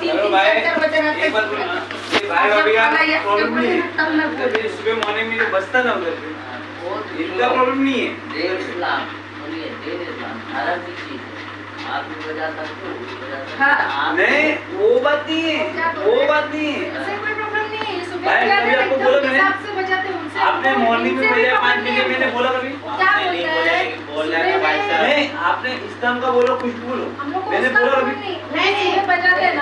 तीन तीन चार चार बजे नहीं है। तब मैं बोल जब सुबह मॉर्निंग में जो बसता ना उधर पे। वो प्रॉब्लम नहीं है। देर इस्लाम सुनिए देर इस्लाम हराम की चीज़ आप भी बजा सकते हो वो नहीं बात नहीं है वो बात नहीं नहीं सुबह बोला उनसे आपने मॉर्निंग में बजाया पाँच बजे मैंने बोला कभी? क्या बोलते हैं? बोल रहा है भाई साहब। नहीं आपने इस्लाम का बोलो कुछ बोलो। मैंने बोला कभी नहीं नहीं नहीं बजाते हैं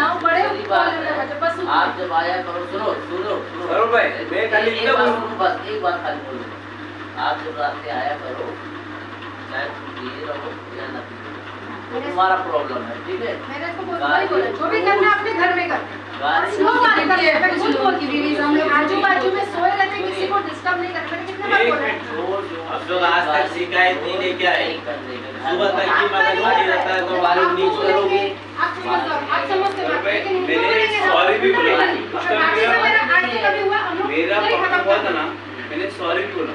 दूसरी बात है, आप जब आया करो सुनो सुनो सुनो। भाई, मैं खाली एक इतना बात सुनो बस एक बात खाली बोल। आप जब रात में आया करो चाहे पिए रहो या ना पिए तुम्हारा प्रॉब्लम है ठीक है? मैंने इसको बोला जो भी करना अपने घर में कर। गाली स्लो वाली करते हैं मैं खुद बोलती हूँ दीदी हम लोग आजू बाजू में सोए रहते किसी को डिस्टर्ब नहीं करते कितने बार एक बोला। जो जो आज तक शिकायत नहीं लेके आए। नहीं रहता है तो मालूम करोगे आप समझ लो आप समझते लेकिन इनको मैंने बोलेंगे भी बोला। उसका मेरा- मेरा आज से कभी हुआ हम लोग मेरा नहीं प्रॉब्लम खत्म हुआ था ना मैंने सॉरी भी बोला।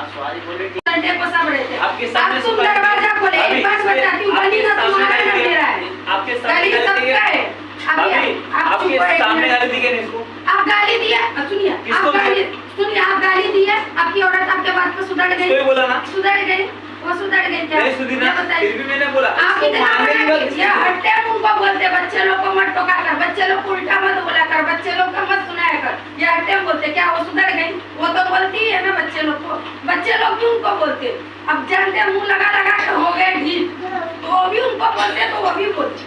आप सॉरी बोले ठीक संडे को सब आपके सामने तुम दरवाज़ा खोले एक बात बताती हूँ आपके गली तुम्हारा गाली ना मेरा है। आपके सामने गली गाली सबका दिए- है अभी अभी आपके चुप हो। एक सामने मिनट। गाली इसको? आप गाली दिए। सुनिए आप गाली सुनिए आप गाली दिए। आपकी औरत आपके बात पे सुधर कोई बोला ना? सुधर गई। वो सुधर गई क्या? नहीं सुधी ना फिर भी मैंने बोला आप इतना बड़ा ये हट्टे उनको बोलते बच्चे लोग को मत टोका कर बच्चे लोग को उल्टा मत बोला कर बच्चे लोग का मत सुनाया कर। ये हट्टे बोलते क्या वो सुधर गई? वो तो बोलती है ना बच्चे लोग को। बच्चे लोग भी उनको बोलते। अब जानते मुँह लगा लगा के हो गए ढील। तो वो भी उनको बोलते तो वो भी बोलती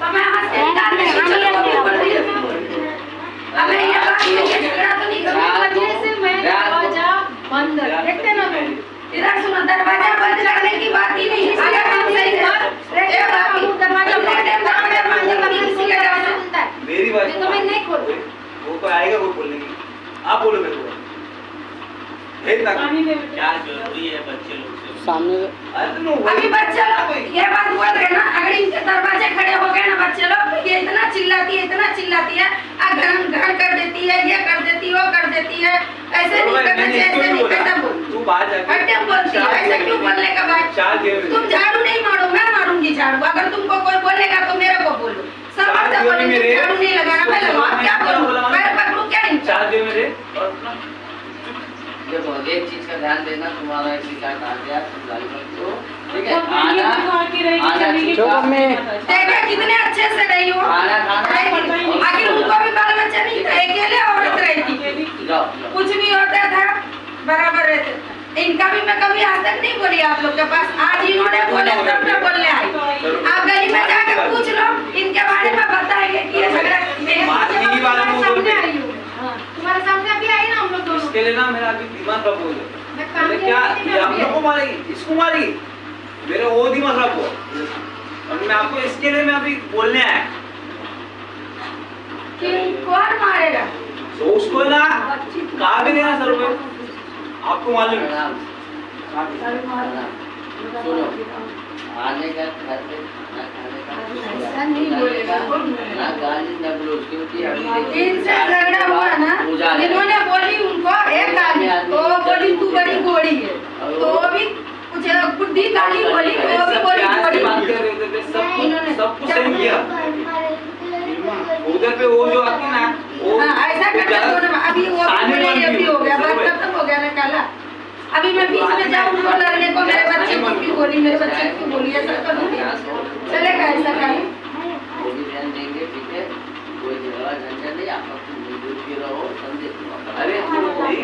तो मैं हाथ से निकाल रही है। अब मैं ये बात नहीं है, झगड़ा तो नहीं करूँगी वजह से मैं दरवाज़ा बंद देखते ना तुम इधर सुनो दरवाज़ा बंद करने की बात ही नहीं है अगर हम सही कर देखो बाकी दरवाज़ा बंद दरवाज़ा बंद कभी किसी का दरवाज़ा खुलता है मेरी बात नहीं तो मैं नहीं खोलूँ वो तो आएगा वो बोलने की आप बोलो मेरे को। क्या ज़रूरी है बच्चे लोग सामने अभी बच्चे लोग ये बात बोल रहे ना अगर इनके दरवाजे खड़े हो गए ना बच्चे लोग तो ये इतना चिल्लाती है इतना चिल्लाती है अगर घर कर देती है ये कर देती है वो कर देती है ऐसे नहीं करना चाहिए ऐसे नहीं कैसा तू जाके हट्टे बोलती है ऐसे क्यों बोलने का बात तुम झाड़ू नहीं मारो मैं मारूँगी झाड़ू अगर तुमको कोई बोलेगा तो मेरे को बोलो सब चार बातें जेब में बोलेंगे मेरे- झाड़ू नहीं लगाना मैं लगाऊँ क्या करूँ मैं पकड़ूं क्या इनका चार जेब मेरे और अपना देखो एक चीज़ का ध्यान देना तुम्हारा शिकायत आ गया तुम गाली ठीक है आना आना मैं देखा कितने अच्छे से रही हो। खाना आखिर उनको भी बाल बच्चा नहीं था अकेले औरत रहती। कुछ भी होता था बराबर रहते थे। इनका भी मैं कभी आज तक नहीं बोली आप लोग के पास। आज इन्होंने बोले तब मैं बोलने आई। आप गली में जाकर पूछ लो इनके बारे में बताएँगे कि ये झगड़ा तुम्हारे सामने हूँ। हाँ, तुम्हारे सामने अभी आई ना हम लोग दोनों। इसके लिए ना मेरा अभी दिमाग खराब हो। क्या हम लोग को मारेगी इसको मारेगी मेरा वो दिमाग खराब हुआ और मैं आपको इसके लिए मैं अभी बोलने आया कौन मारेगा तो उसको ना कहा भी नहीं ना सर को आपको मालूम है आने का घर पे खाना खाने का ऐसा नहीं बोलेगा। ना गाली ना बोलो क्योंकि अभी इनसे झगड़ा हुआ ना इन्होंने बोली उनको एक गाली तो बोली तू बुद्धि गाली बोली तो वो भी बोली बात कर रहे थे सब कुछ सही किया। उधर पे वो जो आती ना वो हाँ ऐसा वो करके ज़्यादा दोनों अभी वो भी ताने बोले ये मारती भी है। गया बात खत्म हो गया ना काला। अभी मैं बीच में जाऊँ उनको लड़ने को मेरे बच्चे को क्यों बोली मेरे बच्चे को बोली ऐसा करूँगी चलेगा ऐसा काम वो भी ध्यान देंगे ठीक है? कोई झगड़ा झंझट नहीं आप अपनी मिलजुल के रहो समझे अरे तो है।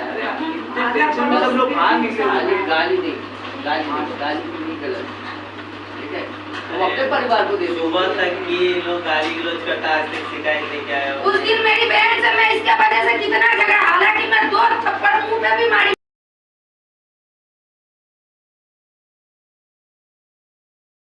अरे टेंशन में सब लोग भाग निकले गाली गाली नहीं गाली नहीं ठीक है? वो अपने परिवार को दे दो। सुबह तक ये लोग गाली गलोच करता आज तक शिकायत लेके आया उस दिन मेरी बहन से मैं इसके